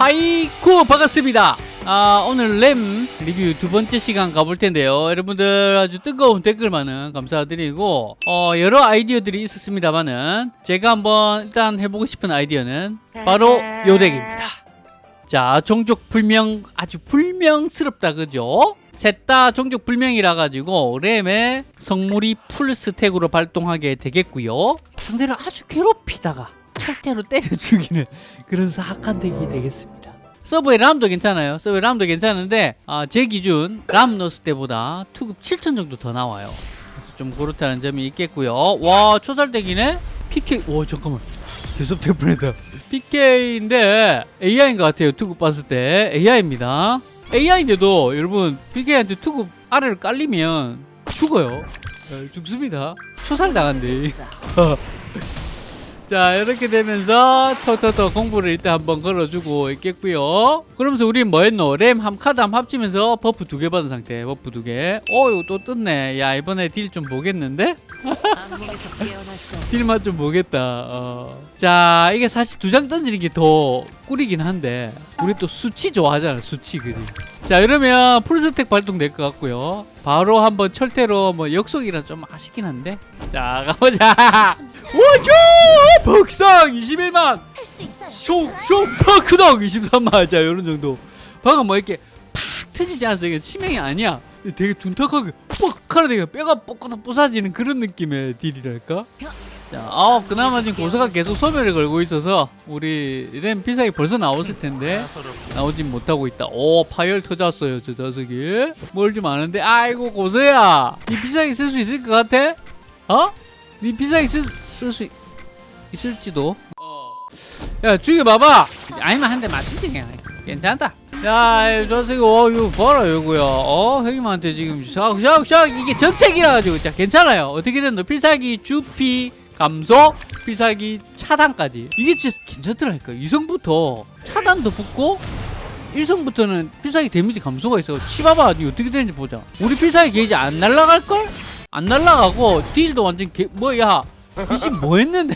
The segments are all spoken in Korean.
하이쿠 반갑습니다. 아 오늘 램 리뷰 두 번째 시간 가볼 텐데요. 여러분들 아주 뜨거운 댓글 많은 감사드리고 어 여러 아이디어들이 있었습니다만은 제가 한번 일단 해보고 싶은 아이디어는 바로 요 deck입니다. 자 종족 불명 아주 불명스럽다 그죠? 셋 다 종족 불명이라 가지고 램의 성물이 full stack으로 발동하게 되겠고요. 상대를 아주 괴롭히다가 철대로 때려 죽이는 그런 사악한 덱이 되겠습니다. 서브의 람도 괜찮아요. 서브의 람도 괜찮은데 아, 제 기준 람 넣었을 때보다 투급 7천 정도 더 나와요. 좀 그렇다는 점이 있겠고요. 와 초살덱이네? PK 와 잠깐만. 계속 될 뻔했다. PK인데 AI인 것 같아요 투급 봤을 때. AI입니다. AI인데도 여러분 PK한테 투급 아래로 깔리면 죽어요. 어, 죽습니다. 초살 당한대 자 이렇게 되면서 톡톡톡 공불을 일단 한번 걸어주고 있겠고요. 그러면서 우리 뭐 했노? 램 한 카드 한 합치면서 buff 두 개 받은 상태 buff 두개. 어 이거 또 떴네. 야 이번에 deal 좀 보겠는데? 깨어났어. deal맛 좀 보겠다. 어. 자 이게 사실 두 장 던지는 게 더 꿀이긴 한데 우리 또 수치 좋아하잖아 수치 그지 자 이러면 풀스택 발동될 것 같고요. 바로 한번 철퇴로 뭐 역속이라 좀 아쉽긴 한데. 자 가보자. 오죠 벅상 21만 할수 있어요. 쇽쇽 파크덕 23만. 자 요런 정도. 방금 뭐 이렇게 팍 터지지 않아서 이게 치명이 아니야. 되게 둔탁하게 뻑 하는 데가 뼈가 뻑뻑 부사지는 그런 느낌의 딜이랄까 자, 아, 그나마 지금 고사가 계속 소멸을 걸고 있어서 우리 램 필살기 벌써 나왔을 텐데 나오진 못하고 있다. 오, 파열 터졌어요, 저 녀석이. 뭘 좀 아는데, 아이고 고사야, 이 필살기 쓸 수 있을 것 같아? 어? 네 필살기 쓸수 있을지도. 야, 죽여봐봐. 아니면 한 대 맞지 그냥. 괜찮다. 야, 이 녀석이 어, 이거 봐라, 이거야. 어, 형님한테 지금 샥, 샥, 샥 이게 전책이라 가지고 자, 괜찮아요. 어떻게든 너 필살기 주피 감소, 필살기 차단까지. 이게 진짜 괜찮더라니까. 2성부터 차단도 붙고 1성부터는 필살기 데미지 감소가 있어. 치봐봐. 니 어떻게 되는지 보자. 우리 필살기 게이지 안 날라갈걸? 안 날라가고 deal도 완전 개, 뭐야. 이집 뭐 했는데?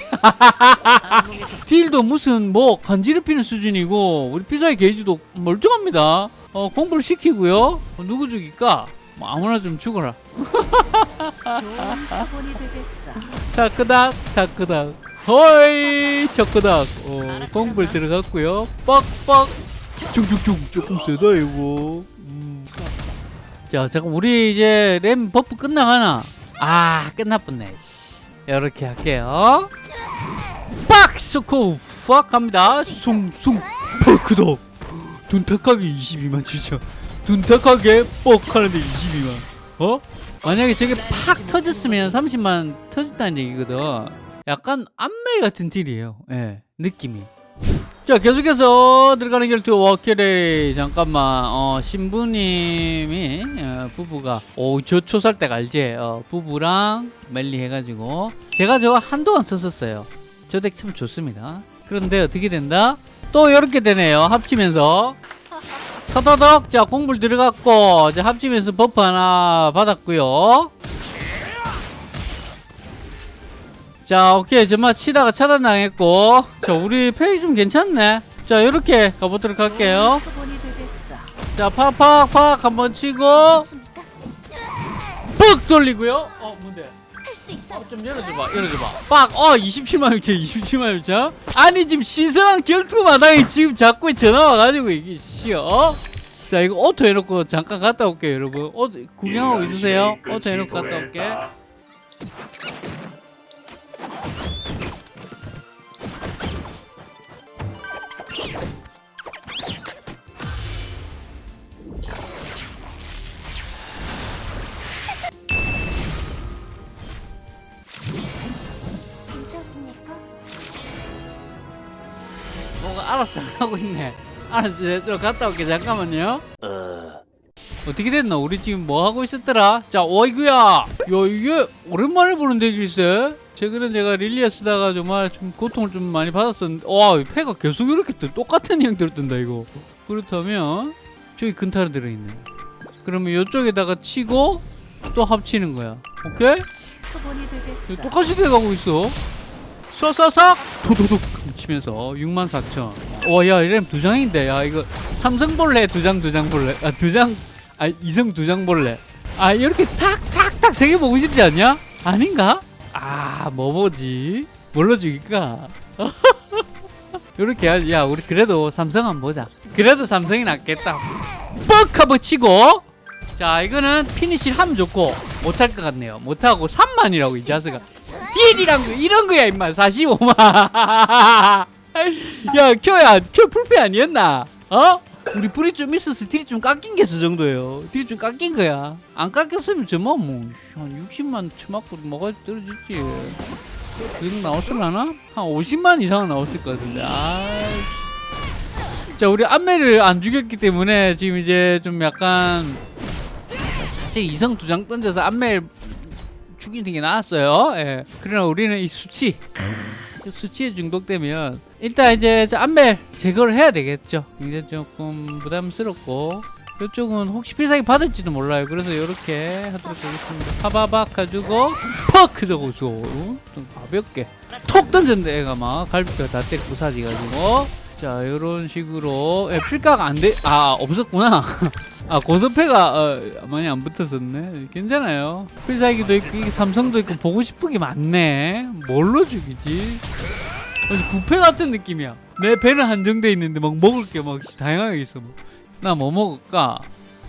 deal도 무슨 뭐 간지럽히는 수준이고 우리 필살기 게이지도 멀쩡합니다 어 공불을 시키고요 어, 누구 죽일까? 뭐 아무나 좀 죽어라. 좋은 표본이 되겠어. 타크닥 타크닥 허이 척크닥 어, 공불 들어갔고요. 뻑뻑. 쭉쭉쭉 조금 세다 이거. 음. 자 잠깐 우리 이제 램 buff 끝나가나? 아 끝나뻔네. 이렇게 할게요. 빡! 쏘고 팍 갑니다. 숭숭. 퍽크덕. 둔탁하게 22만 진짜 둔탁하게 뻑 하는데 22만. 어? 만약에 저게 팍 터졌으면 30만 터졌다는 얘기거든. 약간 암멜 같은 deal이에요. 예 느낌이. 자 계속해서 들어가는 결투 워키레이 잠깐만 어 신부님이 어, 부부가 오저 초살댁 알지? 어, 부부랑 멜리 해가지고. 제가 저거 한동안 썼었어요. 저 덱 참 좋습니다. 그런데 어떻게 된다? 또 이렇게 되네요. 합치면서 터더덕. 자 공불 들어갔고 이제 합치면서 버프 하나 받았고요. 자 오케이. 정말 치다가 차단당했고. 자 우리 페이 좀 괜찮네. 자 이렇게 가보도록 할게요. 자 팍팍팍 한번 치고. 뻑 돌리고요. 어 뭔데. 어, 좀 열어줘봐 열어줘봐. 빡어 27만 6천 27만 6천? 아니 지금 신선한 결투 마당에 지금 자꾸 전화 와가지고 이게 씨어 자 이거 auto 해놓고 잠깐 갔다 올게요 여러분. 어, 구경하고 있으세요? 오토 해놓고 갔다 올게. 괜찮습니까? 뭐가 알아서 안 하고 있네 알았어 저 갔다 올게. 잠깐만요. 어떻게 됐나 우리 지금 뭐 하고 있었더라? 자 어이구야! 야 이게 오랜만에 보는 덱일세? 최근에 제가 릴리아 쓰다가 정말 좀 고통을 좀 많이 받았었는데 와 패가 계속 이렇게 떠 똑같은 형태로 뜬다 이거. 그렇다면 저기 근타로 들어있네. 그러면 이쪽에다가 치고 또 합치는 거야. 오케이? 똑같이 돼가고 있어. 쏴쏴싹 도도독! 치면서 64,000 와야 이러면 두 장인데. 야 이거 삼성 볼래? 두장 두장 볼래? 아두 장 아 이성 두장 볼래? 아 이렇게 탁탁탁 세 개 보고 싶지 않냐? 아닌가? 아뭐 보지? 뭘로 죽일까? 이렇게 해야지. 야 우리 그래도 삼성 한번 보자. 그래도 삼성이 낫겠다. 뻑! 한번 치고. 자 이거는 피니시를 하면 좋고 못할 것 같네요. 못하고 3만이라고 이 자스가. 딜이란 거 이런 거야 임마. 45만 야 켜야 켜 풀페 아니었나? 어? 우리 불이 좀 있어서 딜이 좀 깎인 게저 정도예요. 딜이 좀 깎인 거야. 안 깎였으면 저뭐 뭐한 60만 쳐맞고 뭐가 떨어졌지. 그 정도 나왔을라나? 한 50만 이상은 나왔을 것 같은데. 아자 우리 안매를 안 죽였기 때문에 지금 이제 좀 약간 사실 이성 두 장 던져서 안매를 죽이는 게 나았어요. 예. 그러나 우리는 이 수치. 그 수치에 중독되면 일단 이제 저 안멜 제거를 해야 되겠죠. 이제 조금 부담스럽고 이쪽은 혹시 필살기 받을지도 몰라요. 그래서 이렇게 하도록 하겠습니다. 파바박 가지고 퍽 하고 좀 가볍게 톡 던졌는데 애가 막 갈비뼈 다 때리고 부사지가지고 자 이런 식으로 예, 필가가 안돼 아 없었구나. 아 고스페가 어, 많이 안 붙었었네. 괜찮아요. 필살기도 있고 삼성도 있고 보고 싶은 게 많네. 뭘로 죽이지? 뷔페 같은 느낌이야. 내 배는 한정돼 있는데 막 먹을 게 막 다양하게 있어. 나 뭐 먹을까?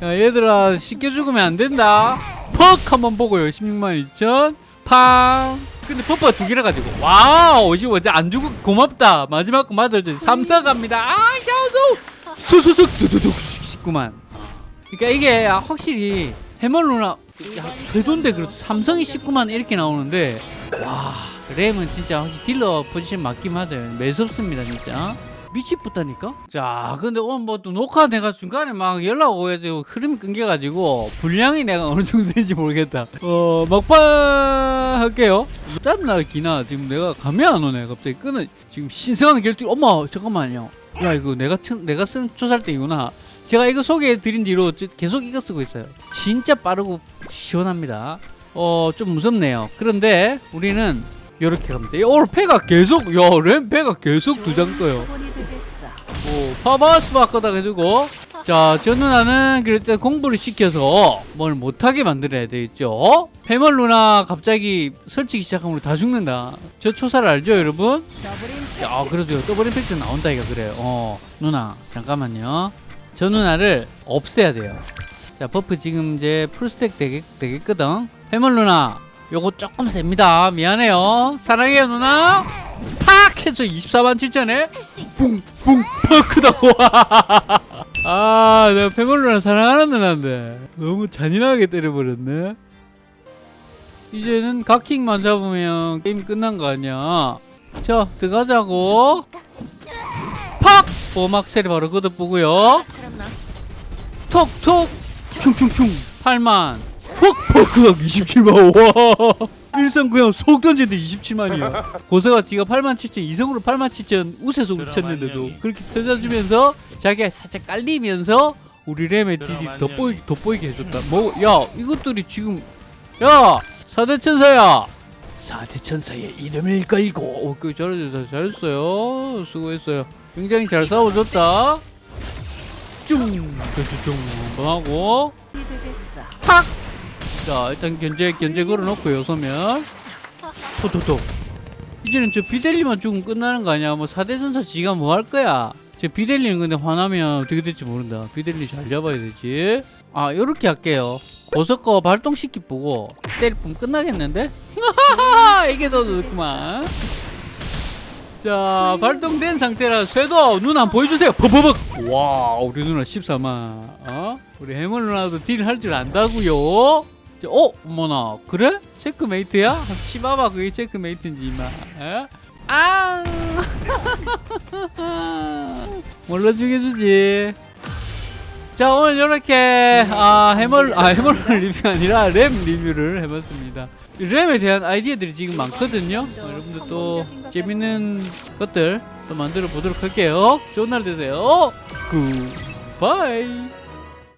야 얘들아 쉽게 죽으면 안 된다. 퍽! 한번 보고요. 16만 2천. 팡 근데 퍼퍼가 두 개를 가지고 wow 이거 어제 안 주고 고맙다. 마지막 거 맞아줘 삼사 갑니다. 아 야수 수수숙 두두둑 19만. 그러니까 이게 확실히 야 궤도인데 그래도 삼성이 19만 이렇게 나오는데 와 램은 진짜 확실히 딜러 포지션 맞긴 맞아요 매섭습니다 진짜 미치겠다니까? 자 근데 오늘 뭐 또 녹화 내가 중간에 막 연락 오가지고 흐름이 끊겨가지고 분량이 내가 어느 정도 되는지 모르겠다. 어 막판 할게요. 땀나 기나 지금 내가 감이 안 오네 갑자기 끊어. 지금 신성한 결투 어머 잠깐만요. 야 이거 내가 튼- 내가 쓴 초살대이구나. 제가 이거 소개해 드린 뒤로 저- 계속 이거 쓰고 있어요. 진짜 빠르고 시원합니다. 어 좀 무섭네요. 그런데 우리는 이렇게 갑니다. 오늘 패가 계속 야 램 패가 계속 두 장 떠요 파바스 바꿔다 해주고 자, 저 누나는 그럴 때 공부를 시켜서 뭘 못하게 만들어야 되겠죠? 해멀 누나 갑자기 설치기 시작하면 다 죽는다. 저 초사를 알죠 여러분? 야 그래도 더블 임팩트 나온다 이거 그래요. 어 누나 잠깐만요. 저 누나를 없애야 돼요. 자 버프 지금 이제 풀스택 되겠, 되겠거든? 해멀 누나 요거 조금 셉니다. 미안해요. 사랑해요 누나 팍 해서 24만 7천에 할수 있어. 뿡뿡. 펑크다고. 아 내가 페멀루나 사랑하는 누나인데. 너무 잔인하게 때려버렸네. 이제는 각킹만 잡으면 게임 끝난 거 아니야. 자 들어가자고. 팍! 보막셀이 바로 걷어보고요. 톡톡! 퉁퉁퉁. 8만. 훅 펑크가 27만. 와 일상 그냥 속 던지는데 27만이야 고서가 지가 8만 7천 이성으로 8만 7천 우세속을 쳤는데도 그렇게 터져주면서 자기가 살짝 깔리면서 우리 램의 딜이. 돋보이, 돋보이게 해줬다. 뭐 야 이것들이 지금 야 사대천사야! 사대천사의 이름을 걸고. 오, 그 잘했어 잘했어요. 수고했어요. 굉장히 잘 싸워줬다. 쭝쭝쭝 한번 하고. 탁! 자 일단 견제 견제 걸어놓고요 소면. 토토토. 이제는 저 비델리만 죽으면 끝나는 거 아니야? 뭐 사대선사 지가 뭐 할 거야? 저 비델리는 근데 화나면 어떻게 될지 모른다. 비델리 잘 잡아야 되지. 아 요렇게 할게요. 보석거 발동시키 보고 때릴 뿐 끝나겠는데? 이게 더 좋구만. 자 발동된 상태라 쇄도 눈한번 보여주세요. 버버벅 와 우리 누나 14만 어? 우리 해물 누나도 딜 할 줄 안다고요? 자, 어? 어머나 그래? 체크메이트야? 치봐봐 그게 체크메이트인지 이마 에? 아 뭘로 죽여주지 자 오늘 이렇게 아 해멀 아 해멀 리뷰가 아니라 램 리뷰를 해봤습니다 램에 대한 아이디어들이 지금 많거든요 어, 여러분들 또 재밌는 것들 또 만들어 보도록 할게요 좋은 날 되세요 굿바이